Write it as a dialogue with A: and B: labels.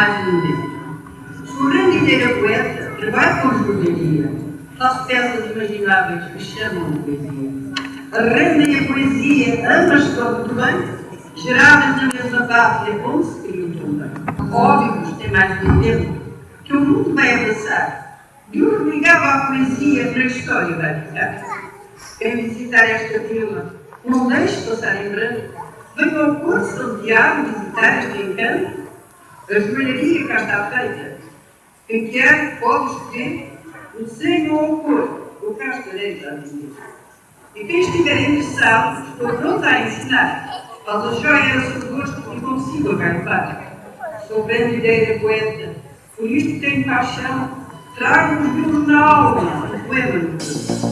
A: mais um momento. O grande ideia poeta trabalha com jogaria, faz peças imagináveis que chamam de poesia. Rendem a poesia, ambas estão muito bem, geradas na mesma pátria onde se criou também. Óbvios tem mais um tempo que o mundo vai abraçar. E o que ligava à poesia na história vai ficar. Quem visitar esta vila, não deixe passar em branco, venha ao Porto Santiago visitar este encanto. Quem quer pode escolher o desenho ou a cor, eu cá estarei a dizer. E quem estiver interessado, estou pronta a ensinar. Faz a joia a seu gosto e consigo agarrar. Sou brandideira poeta, por isto tenho paixão, trago-vos na alma o poema do